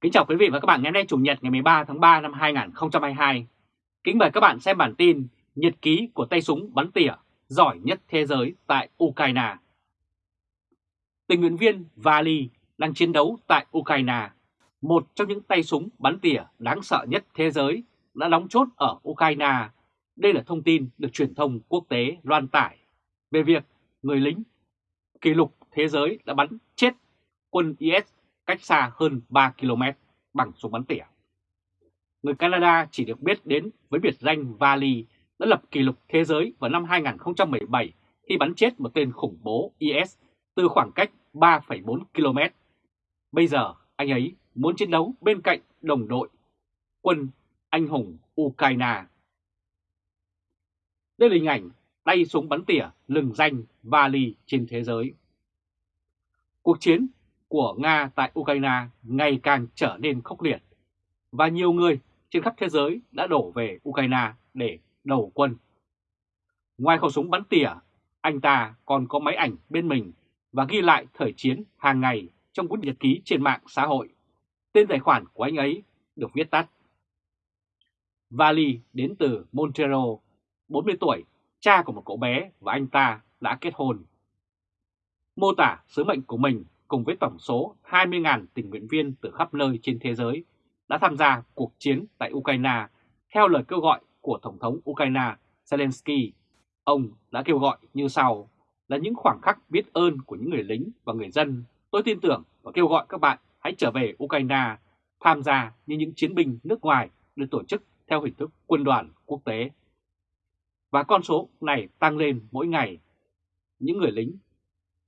Kính chào quý vị và các bạn ngày hôm nay Chủ nhật ngày 13 tháng 3 năm 2022. Kính mời các bạn xem bản tin Nhật ký của tay súng bắn tỉa giỏi nhất thế giới tại Ukraine. Tình nguyện viên Vali đang chiến đấu tại Ukraine, một trong những tay súng bắn tỉa đáng sợ nhất thế giới đã đóng chốt ở Ukraine. Đây là thông tin được truyền thông quốc tế loan tải về việc người lính kỷ lục thế giới đã bắn chết quân IS cách xa hơn 3 km bằng súng bắn tỉa. Người Canada chỉ được biết đến với biệt danh Vali đã lập kỷ lục thế giới vào năm 2017 khi bắn chết một tên khủng bố IS từ khoảng cách 3,4 km. Bây giờ anh ấy muốn chiến đấu bên cạnh đồng đội quân anh hùng Ukraine. Đây là hình ảnh tay súng bắn tỉa lừng danh Vali trên thế giới. Cuộc chiến của Nga tại Ukraine ngày càng trở nên khốc liệt và nhiều người trên khắp thế giới đã đổ về Ukraine để đầu quân. Ngoài khẩu súng bắn tỉa, anh ta còn có máy ảnh bên mình và ghi lại thời chiến hàng ngày trong cuốn nhật ký trên mạng xã hội. Tên tài khoản của anh ấy được viết tắt. Vali đến từ Montero, 40 tuổi, cha của một cậu bé và anh ta đã kết hôn. Mô tả sứ mệnh của mình cùng với tổng số 20.000 tình nguyện viên từ khắp nơi trên thế giới đã tham gia cuộc chiến tại Ukraine, theo lời kêu gọi của Tổng thống Ukraine Zelensky. Ông đã kêu gọi như sau, là những khoảng khắc biết ơn của những người lính và người dân. Tôi tin tưởng và kêu gọi các bạn hãy trở về Ukraine, tham gia như những chiến binh nước ngoài được tổ chức theo hình thức quân đoàn quốc tế. Và con số này tăng lên mỗi ngày. Những người lính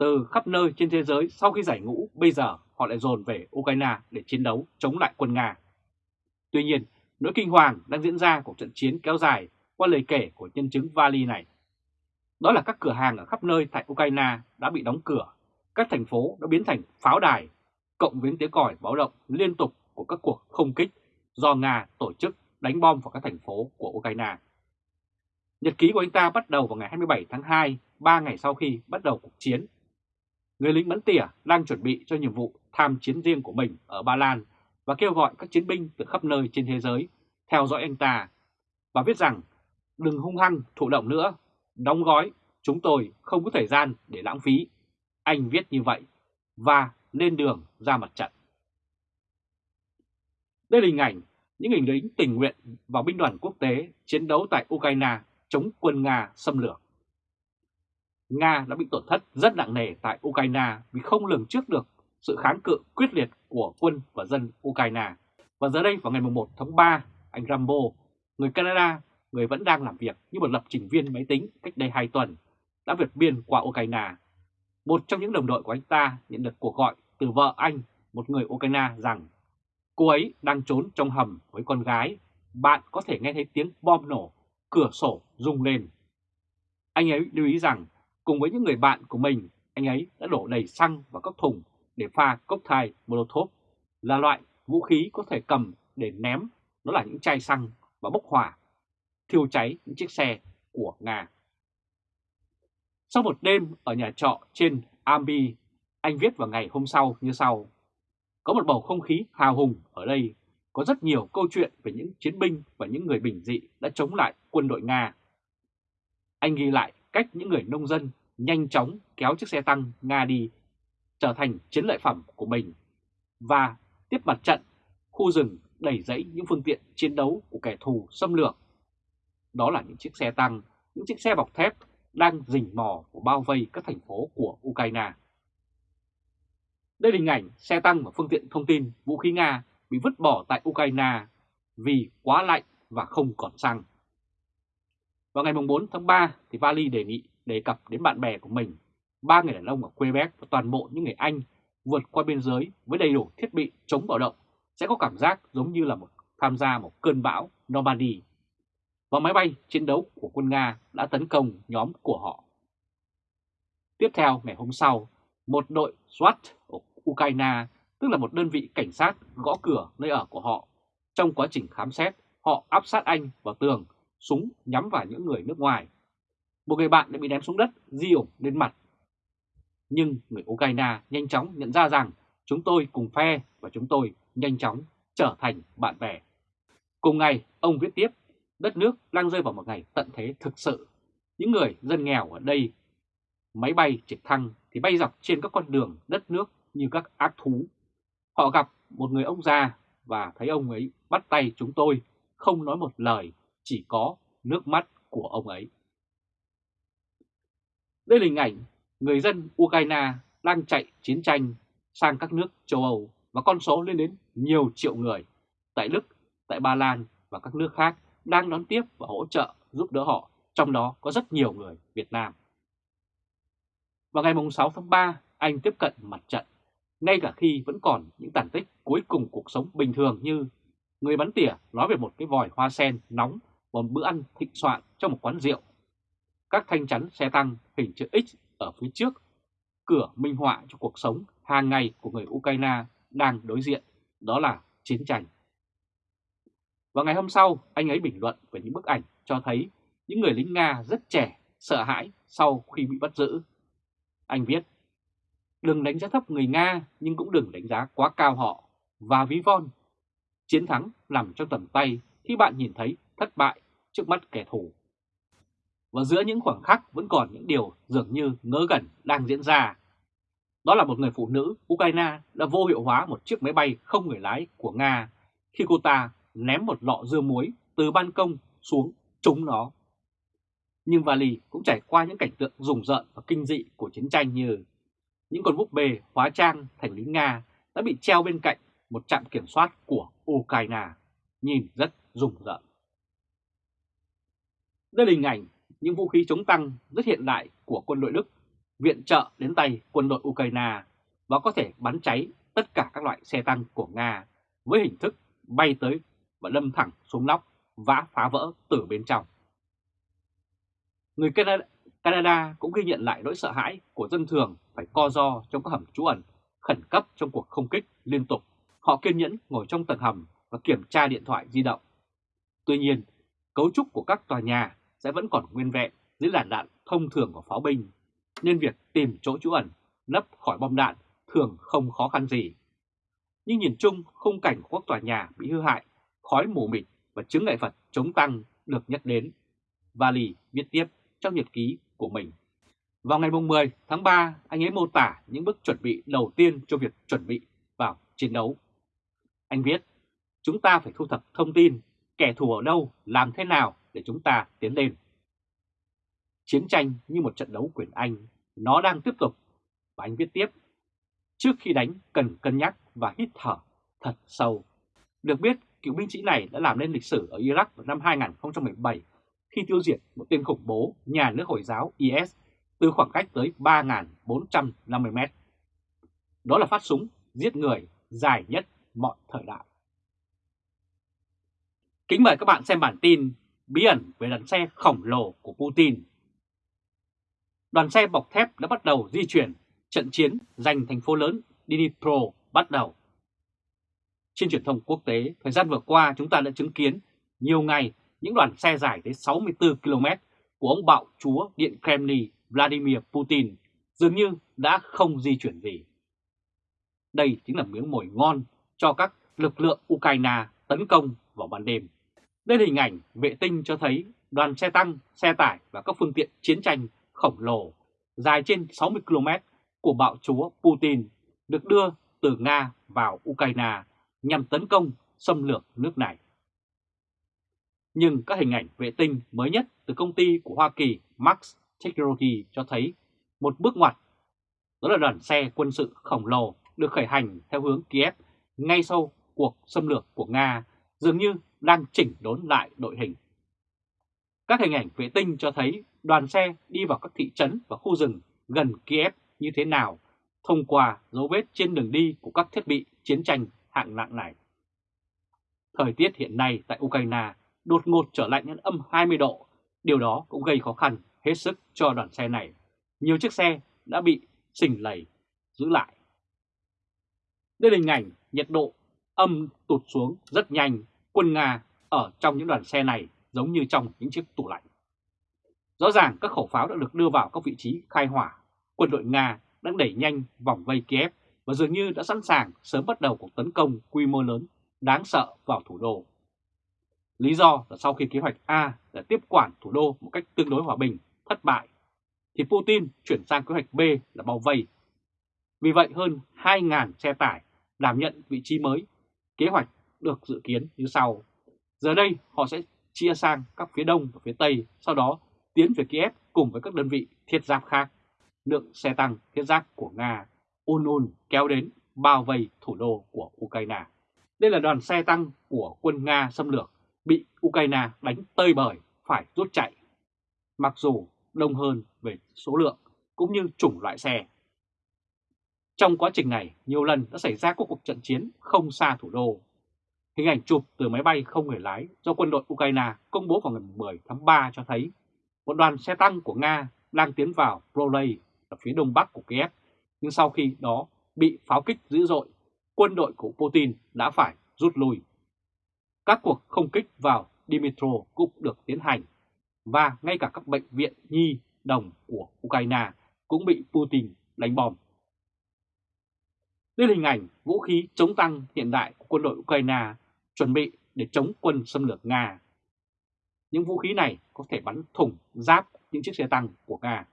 từ khắp nơi trên thế giới sau khi giải ngũ bây giờ họ lại dồn về Ukraine để chiến đấu chống lại quân Nga. Tuy nhiên, nỗi kinh hoàng đang diễn ra của trận chiến kéo dài qua lời kể của nhân chứng Vali này. Đó là các cửa hàng ở khắp nơi tại Ukraine đã bị đóng cửa, các thành phố đã biến thành pháo đài, cộng với tiếng còi báo động liên tục của các cuộc không kích do Nga tổ chức đánh bom vào các thành phố của Ukraine. Nhật ký của anh ta bắt đầu vào ngày 27 tháng 2, 3 ngày sau khi bắt đầu cuộc chiến người lính bắn tỉa đang chuẩn bị cho nhiệm vụ tham chiến riêng của mình ở Ba Lan và kêu gọi các chiến binh từ khắp nơi trên thế giới theo dõi anh ta và viết rằng đừng hung hăng thụ động nữa, đóng gói, chúng tôi không có thời gian để lãng phí. Anh viết như vậy và lên đường ra mặt trận. Đây là hình ảnh những hình lính tình nguyện vào binh đoàn quốc tế chiến đấu tại Ukraine chống quân Nga xâm lược. Nga đã bị tổn thất rất nặng nề tại Ukraine vì không lường trước được sự kháng cự quyết liệt của quân và dân Ukraine. Và giờ đây vào ngày 1 tháng 3, anh Rambo, người Canada, người vẫn đang làm việc như một lập trình viên máy tính cách đây 2 tuần, đã vượt biên qua Ukraine. Một trong những đồng đội của anh ta nhận được cuộc gọi từ vợ anh, một người Ukraine rằng cô ấy đang trốn trong hầm với con gái, bạn có thể nghe thấy tiếng bom nổ, cửa sổ rung lên. Anh ấy lưu ý rằng Cùng với những người bạn của mình, anh ấy đã đổ đầy xăng vào các thùng để pha cốc thai Molotov là loại vũ khí có thể cầm để ném, đó là những chai xăng và bốc hỏa, thiêu cháy những chiếc xe của Nga. Sau một đêm ở nhà trọ trên Ambi, anh viết vào ngày hôm sau như sau. Có một bầu không khí hào hùng ở đây, có rất nhiều câu chuyện về những chiến binh và những người bình dị đã chống lại quân đội Nga. Anh ghi lại cách những người nông dân nhanh chóng kéo chiếc xe tăng Nga đi trở thành chiến lợi phẩm của mình và tiếp mặt trận khu rừng đẩy dẫy những phương tiện chiến đấu của kẻ thù xâm lược. Đó là những chiếc xe tăng, những chiếc xe bọc thép đang rình mò của bao vây các thành phố của Ukraine. Đây là hình ảnh xe tăng và phương tiện thông tin vũ khí Nga bị vứt bỏ tại Ukraine vì quá lạnh và không còn xăng. Vào ngày 4 tháng 3 thì Vali đề nghị đề cập đến bạn bè của mình, ba người đàn ông ở Quebec và toàn bộ những người Anh vượt qua biên giới với đầy đủ thiết bị chống bạo động sẽ có cảm giác giống như là một tham gia một cơn bão Normandy. Và máy bay chiến đấu của quân Nga đã tấn công nhóm của họ. Tiếp theo ngày hôm sau, một đội SWAT ở Ukraine, tức là một đơn vị cảnh sát gõ cửa nơi ở của họ. Trong quá trình khám xét, họ áp sát anh vào tường, súng nhắm vào những người nước ngoài một người bạn đã bị ném xuống đất di ủng lên mặt. Nhưng người Ukraine nhanh chóng nhận ra rằng chúng tôi cùng phe và chúng tôi nhanh chóng trở thành bạn bè. Cùng ngày, ông viết tiếp, đất nước đang rơi vào một ngày tận thế thực sự. Những người dân nghèo ở đây, máy bay trực thăng thì bay dọc trên các con đường đất nước như các ác thú. Họ gặp một người ông già và thấy ông ấy bắt tay chúng tôi, không nói một lời, chỉ có nước mắt của ông ấy. Đây là hình ảnh người dân Ukraine đang chạy chiến tranh sang các nước châu Âu và con số lên đến nhiều triệu người. Tại Đức, tại Ba Lan và các nước khác đang đón tiếp và hỗ trợ giúp đỡ họ, trong đó có rất nhiều người Việt Nam. Vào ngày 6 tháng 3, anh tiếp cận mặt trận, ngay cả khi vẫn còn những tàn tích cuối cùng cuộc sống bình thường như người bắn tỉa nói về một cái vòi hoa sen nóng một bữa ăn thịnh soạn trong một quán rượu. Các thanh chắn xe tăng hình chữ X ở phía trước, cửa minh họa cho cuộc sống hàng ngày của người Ukraine đang đối diện, đó là chiến tranh. Và ngày hôm sau, anh ấy bình luận về những bức ảnh cho thấy những người lính Nga rất trẻ, sợ hãi sau khi bị bắt giữ. Anh viết, đừng đánh giá thấp người Nga nhưng cũng đừng đánh giá quá cao họ và ví von. Chiến thắng nằm trong tầm tay khi bạn nhìn thấy thất bại trước mắt kẻ thù. Và giữa những khoảng khắc vẫn còn những điều dường như ngớ gần đang diễn ra. Đó là một người phụ nữ Ukraine đã vô hiệu hóa một chiếc máy bay không người lái của Nga khi cô ta ném một lọ dưa muối từ ban công xuống trúng nó. Nhưng Vali cũng trải qua những cảnh tượng rùng rợn và kinh dị của chiến tranh như những con búp bê hóa trang thành lính Nga đã bị treo bên cạnh một trạm kiểm soát của Ukraine, nhìn rất rùng rợn. Đây là hình ảnh những vũ khí chống tăng rất hiện đại của quân đội Đức viện trợ đến tay quân đội Ukraine và có thể bắn cháy tất cả các loại xe tăng của Nga với hình thức bay tới và đâm thẳng xuống nóc, vã phá vỡ từ bên trong. Người Canada, Canada cũng ghi nhận lại nỗi sợ hãi của dân thường phải co do trong các hầm trú ẩn khẩn cấp trong cuộc không kích liên tục. Họ kiên nhẫn ngồi trong tầng hầm và kiểm tra điện thoại di động. Tuy nhiên, cấu trúc của các tòa nhà sẽ vẫn còn nguyên vẹn dưới làn đạn thông thường của pháo binh, nên việc tìm chỗ trú ẩn, nấp khỏi bom đạn thường không khó khăn gì. Nhưng nhìn chung, khung cảnh của các tòa nhà bị hư hại khói mù mịt và chứng ngại vật chống tăng được nhắc đến. Vali viết tiếp trong nhật ký của mình. Vào ngày 10 tháng 3, anh ấy mô tả những bước chuẩn bị đầu tiên cho việc chuẩn bị vào chiến đấu. Anh viết, chúng ta phải thu thập thông tin, kẻ thù ở đâu, làm thế nào để chúng ta tiến lên. Chiến tranh như một trận đấu quyền Anh, nó đang tiếp tục. Và anh viết tiếp, trước khi đánh cần cân nhắc và hít thở thật sâu. Được biết, cựu binh sĩ này đã làm nên lịch sử ở Iraq vào năm 2017 khi tiêu diệt một tên khủng bố nhà nước Hồi giáo IS từ khoảng cách tới 3.450 mét. Đó là phát súng giết người dài nhất mọi thời đại. Kính mời các bạn xem bản tin bí ẩn về đoàn xe khổng lồ của Putin. Đoàn xe bọc thép đã bắt đầu di chuyển, trận chiến giành thành phố lớn Dnipro bắt đầu. Trên truyền thông quốc tế, thời gian vừa qua chúng ta đã chứng kiến nhiều ngày những đoàn xe dài tới 64 km của ông bạo chúa Điện Kremlin Vladimir Putin dường như đã không di chuyển gì. Đây chính là miếng mồi ngon cho các lực lượng Ukraine tấn công vào ban đêm. Đây là hình ảnh vệ tinh cho thấy đoàn xe tăng, xe tải và các phương tiện chiến tranh khổng lồ dài trên 60 km của bạo chúa Putin được đưa từ Nga vào Ukraine nhằm tấn công, xâm lược nước này. Nhưng các hình ảnh vệ tinh mới nhất từ công ty của Hoa Kỳ Max Technology cho thấy một bước ngoặt. Đó là đoàn xe quân sự khổng lồ được khởi hành theo hướng Kiev ngay sau cuộc xâm lược của Nga dường như đang chỉnh đốn lại đội hình. Các hình ảnh vệ tinh cho thấy đoàn xe đi vào các thị trấn và khu rừng gần Kiev như thế nào thông qua dấu vết trên đường đi của các thiết bị chiến tranh hạng nặng này. Thời tiết hiện nay tại Ukraine đột ngột trở lạnh đến âm 20 độ, điều đó cũng gây khó khăn hết sức cho đoàn xe này. Nhiều chiếc xe đã bị xình lầy giữ lại. Đây là hình ảnh nhiệt độ âm tụt xuống rất nhanh, quân Nga ở trong những đoàn xe này giống như trong những chiếc tủ lạnh. Rõ ràng các khẩu pháo đã được đưa vào các vị trí khai hỏa. Quân đội Nga đang đẩy nhanh vòng vây Kiev và dường như đã sẵn sàng sớm bắt đầu cuộc tấn công quy mô lớn đáng sợ vào thủ đô. Lý do là sau khi kế hoạch A là tiếp quản thủ đô một cách tương đối hòa bình thất bại, thì Putin chuyển sang kế hoạch B là bao vây. Vì vậy hơn 2.000 xe tải đảm nhận vị trí mới, kế hoạch được dự kiến như sau. Giờ đây họ sẽ chia sang các phía đông và phía tây, sau đó tiến về Kiev cùng với các đơn vị thiết giáp khác. Lượng xe tăng thiết giáp của Nga ôn ôn kéo đến bao vây thủ đô của Ukraine. Đây là đoàn xe tăng của quân Nga xâm lược bị Ukraine đánh tơi bời phải rút chạy. Mặc dù đông hơn về số lượng cũng như chủng loại xe. Trong quá trình này, nhiều lần đã xảy ra các cuộc trận chiến không xa thủ đô. Hình ảnh chụp từ máy bay không người lái do quân đội Ukraine công bố vào ngày 10 tháng 3 cho thấy một đoàn xe tăng của Nga đang tiến vào Prolay ở phía đông bắc của Kiev, nhưng sau khi đó bị pháo kích dữ dội, quân đội của Putin đã phải rút lui. Các cuộc không kích vào Dimitro cũng được tiến hành, và ngay cả các bệnh viện nhi đồng của Ukraine cũng bị Putin đánh bom. Đây là hình ảnh vũ khí chống tăng hiện đại của quân đội Ukraine chuẩn bị để chống quân xâm lược Nga. Những vũ khí này có thể bắn thủng giáp những chiếc xe tăng của Nga.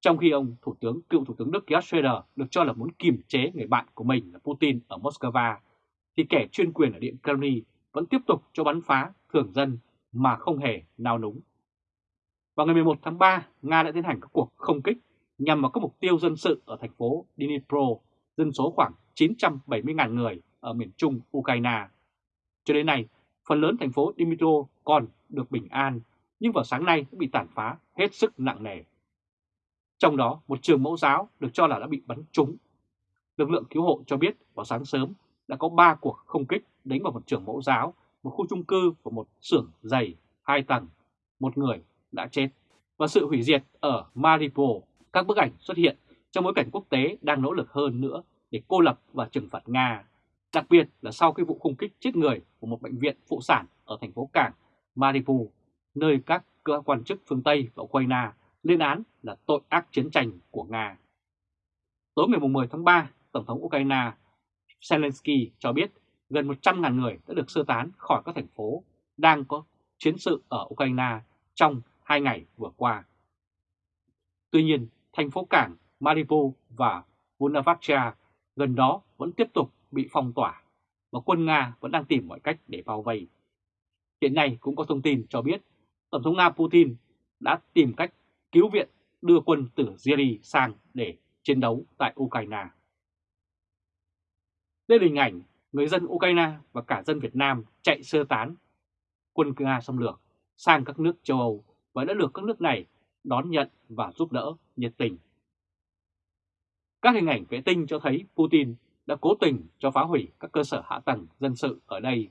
Trong khi ông Thủ tướng cựu Thủ tướng Đức Gerhard Schröder được cho là muốn kiềm chế người bạn của mình là Putin ở Moscow, thì kẻ chuyên quyền ở Điện Kremlin vẫn tiếp tục cho bắn phá thường dân mà không hề nao núng. Vào ngày 11 tháng 3, Nga đã tiến hành các cuộc không kích nhằm vào các mục tiêu dân sự ở thành phố Dnipro, dân số khoảng 970.000 người ở miền trung Ukraine. Cho đến nay, phần lớn thành phố Dimitro còn được bình an, nhưng vào sáng nay đã bị tàn phá hết sức nặng nề. Trong đó, một trường mẫu giáo được cho là đã bị bắn trúng. Lực lượng cứu hộ cho biết vào sáng sớm đã có 3 cuộc không kích đánh vào một trường mẫu giáo, một khu chung cư và một xưởng dày hai tầng. Một người đã chết. Và sự hủy diệt ở Mariupol, các bức ảnh xuất hiện trong bối cảnh quốc tế đang nỗ lực hơn nữa để cô lập và trừng phạt Nga. Đặc biệt là sau cái vụ không kích chết người của một bệnh viện phụ sản ở thành phố cảng Mariupol, nơi các cơ quan chức phương Tây và Ukraine lên án là tội ác chiến tranh của Nga. Tối ngày 10 tháng 3, Tổng thống Ukraine Zelensky cho biết gần 100.000 người đã được sơ tán khỏi các thành phố đang có chiến sự ở Ukraine trong hai ngày vừa qua. Tuy nhiên, thành phố cảng Mariupol và Volnovakha gần đó vẫn tiếp tục bị phong tỏa và quân Nga vẫn đang tìm mọi cách để bao vây. Hiện nay cũng có thông tin cho biết, Tổng thống Nga Putin đã tìm cách cứu viện, đưa quân từ Syria sang để chiến đấu tại Ukraine. Đây là hình ảnh người dân Ukraine và cả dân Việt Nam chạy sơ tán quân Nga xâm lược sang các nước châu Âu và đã được các nước này đón nhận và giúp đỡ nhiệt tình. Các hình ảnh vệ tinh cho thấy Putin đã cố tình cho phá hủy các cơ sở hạ tầng dân sự ở đây,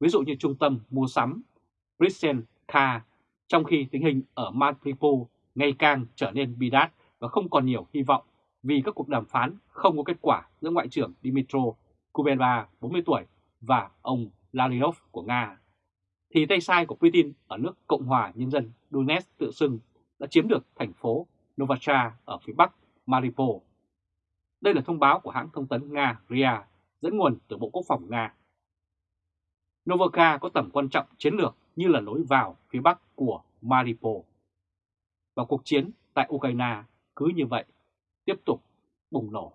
ví dụ như trung tâm mua sắm Brzezinka, trong khi tình hình ở Mariupol ngày càng trở nên bi đát và không còn nhiều hy vọng vì các cuộc đàm phán không có kết quả giữa Ngoại trưởng Dmitro Kuleba 40 tuổi và ông Lalinov của Nga, thì tay sai của Putin ở nước Cộng hòa Nhân dân Donetsk tự xưng đã chiếm được thành phố Novacha ở phía bắc Mariupol. Đây là thông báo của hãng thông tấn Nga RIA dẫn nguồn từ Bộ Quốc phòng Nga. Novoka có tầm quan trọng chiến lược như là lối vào phía bắc của Mariupol. Và cuộc chiến tại Ukraine cứ như vậy tiếp tục bùng nổ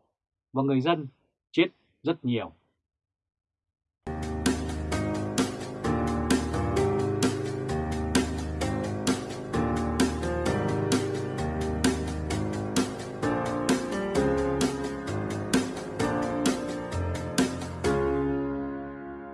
và người dân chết rất nhiều.